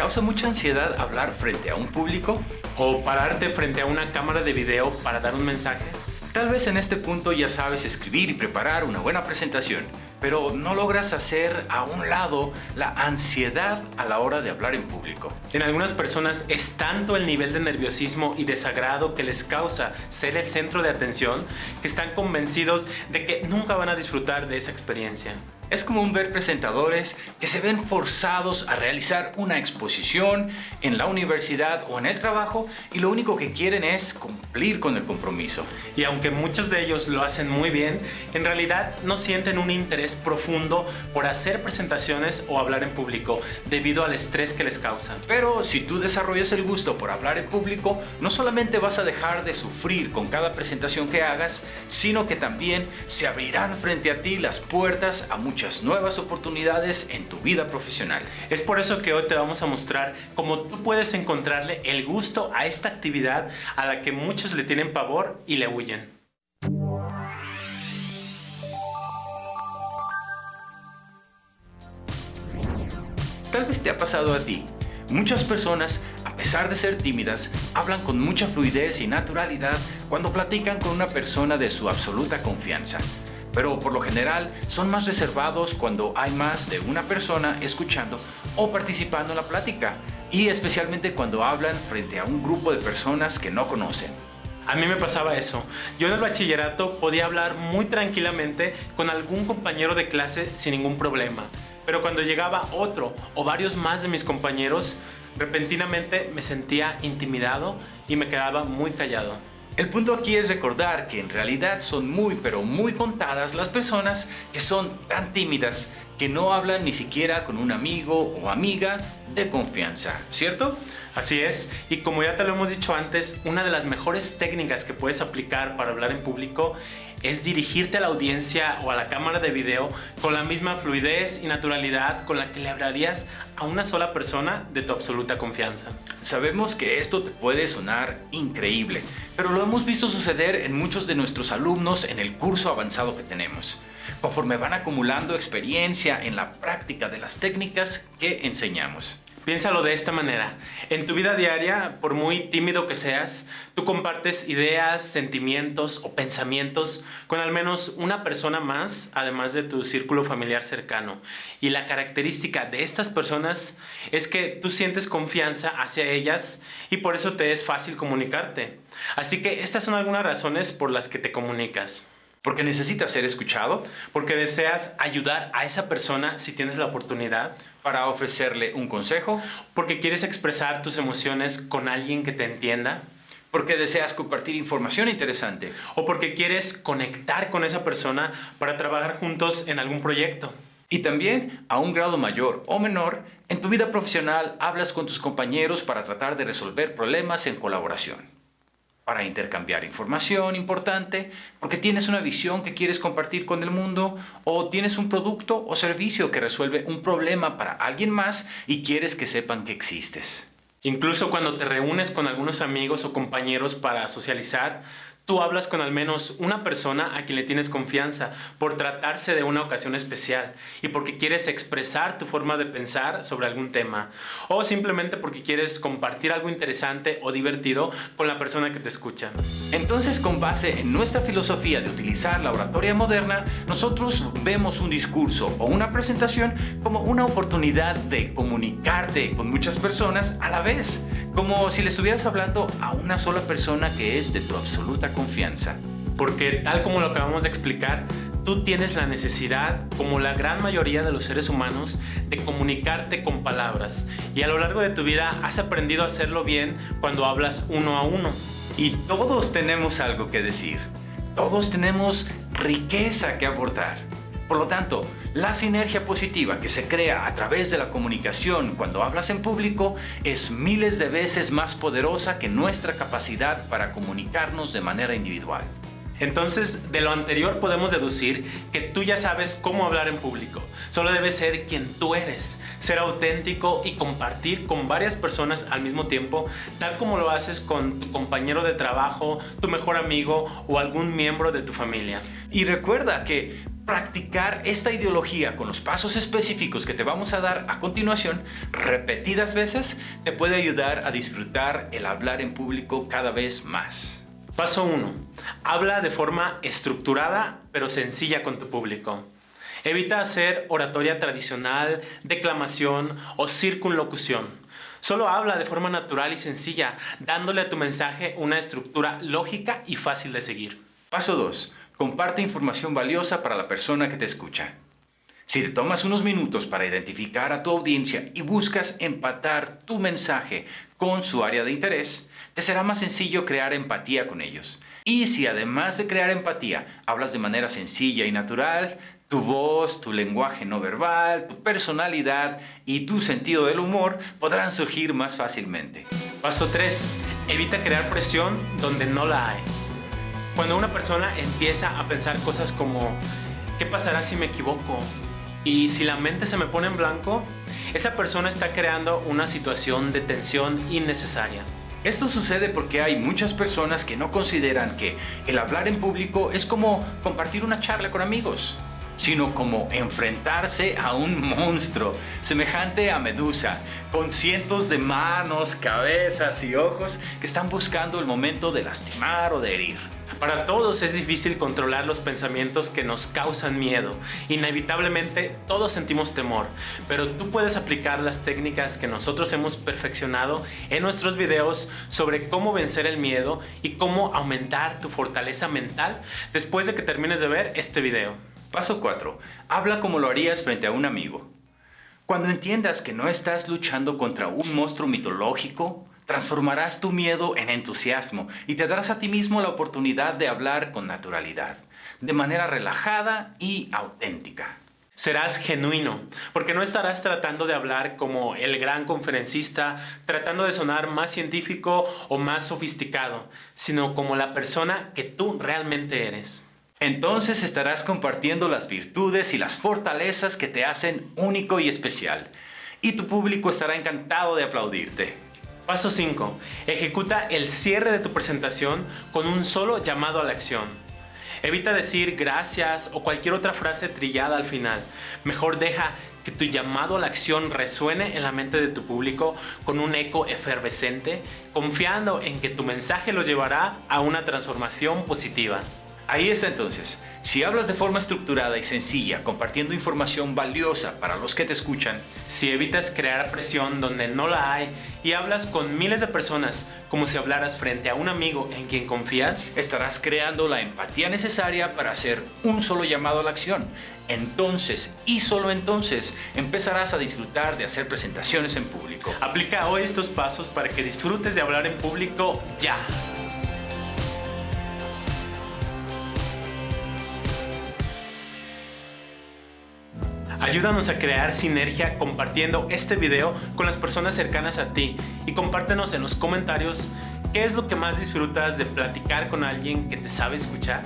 causa mucha ansiedad hablar frente a un público? ¿O pararte frente a una cámara de video para dar un mensaje? Tal vez en este punto ya sabes escribir y preparar una buena presentación, pero no logras hacer a un lado la ansiedad a la hora de hablar en público. En algunas personas es tanto el nivel de nerviosismo y desagrado que les causa ser el centro de atención que están convencidos de que nunca van a disfrutar de esa experiencia. Es común ver presentadores que se ven forzados a realizar una exposición en la universidad o en el trabajo y lo único que quieren es cumplir con el compromiso. Y aunque muchos de ellos lo hacen muy bien, en realidad no sienten un interés profundo por hacer presentaciones o hablar en público debido al estrés que les causa. Pero si tú desarrollas el gusto por hablar en público, no solamente vas a dejar de sufrir con cada presentación que hagas, sino que también se abrirán frente a ti las puertas a muchas nuevas oportunidades en tu vida profesional. Es por eso que hoy te vamos a mostrar cómo tú puedes encontrarle el gusto a esta actividad a la que muchos le tienen pavor y le huyen. Tal vez te ha pasado a ti. Muchas personas, a pesar de ser tímidas, hablan con mucha fluidez y naturalidad cuando platican con una persona de su absoluta confianza pero por lo general son más reservados cuando hay más de una persona escuchando o participando en la plática y especialmente cuando hablan frente a un grupo de personas que no conocen. A mí me pasaba eso. Yo en el bachillerato podía hablar muy tranquilamente con algún compañero de clase sin ningún problema. Pero cuando llegaba otro o varios más de mis compañeros, repentinamente me sentía intimidado y me quedaba muy callado. El punto aquí es recordar que en realidad son muy pero muy contadas las personas que son tan tímidas que no hablan ni siquiera con un amigo o amiga de confianza, ¿cierto? Así es, y como ya te lo hemos dicho antes, una de las mejores técnicas que puedes aplicar para hablar en público es dirigirte a la audiencia o a la cámara de video con la misma fluidez y naturalidad con la que le hablarías a una sola persona de tu absoluta confianza. Sabemos que esto te puede sonar increíble, pero lo hemos visto suceder en muchos de nuestros alumnos en el curso avanzado que tenemos, conforme van acumulando experiencia en la práctica de las técnicas que enseñamos. Piénsalo de esta manera. En tu vida diaria, por muy tímido que seas, tú compartes ideas, sentimientos o pensamientos con al menos una persona más, además de tu círculo familiar cercano. Y la característica de estas personas es que tú sientes confianza hacia ellas y por eso te es fácil comunicarte. Así que estas son algunas razones por las que te comunicas. Porque necesitas ser escuchado. Porque deseas ayudar a esa persona si tienes la oportunidad. Para ofrecerle un consejo. Porque quieres expresar tus emociones con alguien que te entienda. Porque deseas compartir información interesante. O porque quieres conectar con esa persona para trabajar juntos en algún proyecto. Y también, a un grado mayor o menor, en tu vida profesional hablas con tus compañeros para tratar de resolver problemas en colaboración para intercambiar información importante, porque tienes una visión que quieres compartir con el mundo, o tienes un producto o servicio que resuelve un problema para alguien más y quieres que sepan que existes. Incluso cuando te reúnes con algunos amigos o compañeros para socializar, Tú hablas con al menos una persona a quien le tienes confianza por tratarse de una ocasión especial y porque quieres expresar tu forma de pensar sobre algún tema o simplemente porque quieres compartir algo interesante o divertido con la persona que te escucha. Entonces con base en nuestra filosofía de utilizar la oratoria moderna, nosotros vemos un discurso o una presentación como una oportunidad de comunicarte con muchas personas a la vez, como si le estuvieras hablando a una sola persona que es de tu absoluta confianza. Porque tal como lo acabamos de explicar, tú tienes la necesidad, como la gran mayoría de los seres humanos, de comunicarte con palabras. Y a lo largo de tu vida has aprendido a hacerlo bien cuando hablas uno a uno. Y todos tenemos algo que decir. Todos tenemos riqueza que aportar. Por lo tanto, la sinergia positiva que se crea a través de la comunicación cuando hablas en público es miles de veces más poderosa que nuestra capacidad para comunicarnos de manera individual. Entonces, de lo anterior podemos deducir que tú ya sabes cómo hablar en público. Solo debes ser quien tú eres, ser auténtico y compartir con varias personas al mismo tiempo, tal como lo haces con tu compañero de trabajo, tu mejor amigo o algún miembro de tu familia. Y recuerda que practicar esta ideología con los pasos específicos que te vamos a dar a continuación repetidas veces te puede ayudar a disfrutar el hablar en público cada vez más. Paso 1. Habla de forma estructurada pero sencilla con tu público. Evita hacer oratoria tradicional, declamación o circunlocución. Solo habla de forma natural y sencilla, dándole a tu mensaje una estructura lógica y fácil de seguir. Paso 2. Comparte información valiosa para la persona que te escucha. Si te tomas unos minutos para identificar a tu audiencia y buscas empatar tu mensaje con su área de interés, te será más sencillo crear empatía con ellos. Y si además de crear empatía, hablas de manera sencilla y natural, tu voz, tu lenguaje no verbal, tu personalidad y tu sentido del humor podrán surgir más fácilmente. Paso 3. Evita crear presión donde no la hay. Cuando una persona empieza a pensar cosas como, ¿qué pasará si me equivoco? Y si la mente se me pone en blanco, esa persona está creando una situación de tensión innecesaria. Esto sucede porque hay muchas personas que no consideran que el hablar en público es como compartir una charla con amigos, sino como enfrentarse a un monstruo semejante a Medusa, con cientos de manos, cabezas y ojos que están buscando el momento de lastimar o de herir. Para todos es difícil controlar los pensamientos que nos causan miedo. Inevitablemente todos sentimos temor, pero tú puedes aplicar las técnicas que nosotros hemos perfeccionado en nuestros videos sobre cómo vencer el miedo y cómo aumentar tu fortaleza mental después de que termines de ver este video. Paso 4. Habla como lo harías frente a un amigo. Cuando entiendas que no estás luchando contra un monstruo mitológico, Transformarás tu miedo en entusiasmo y te darás a ti mismo la oportunidad de hablar con naturalidad, de manera relajada y auténtica. Serás genuino, porque no estarás tratando de hablar como el gran conferencista, tratando de sonar más científico o más sofisticado, sino como la persona que tú realmente eres. Entonces estarás compartiendo las virtudes y las fortalezas que te hacen único y especial, y tu público estará encantado de aplaudirte. Paso 5. Ejecuta el cierre de tu presentación con un solo llamado a la acción. Evita decir gracias o cualquier otra frase trillada al final. Mejor deja que tu llamado a la acción resuene en la mente de tu público con un eco efervescente, confiando en que tu mensaje los llevará a una transformación positiva. Ahí está entonces. Si hablas de forma estructurada y sencilla, compartiendo información valiosa para los que te escuchan, si evitas crear presión donde no la hay y hablas con miles de personas como si hablaras frente a un amigo en quien confías, estarás creando la empatía necesaria para hacer un solo llamado a la acción. Entonces, y solo entonces, empezarás a disfrutar de hacer presentaciones en público. Aplica hoy estos pasos para que disfrutes de hablar en público ya. Ayúdanos a crear sinergia compartiendo este video con las personas cercanas a ti y compártenos en los comentarios qué es lo que más disfrutas de platicar con alguien que te sabe escuchar.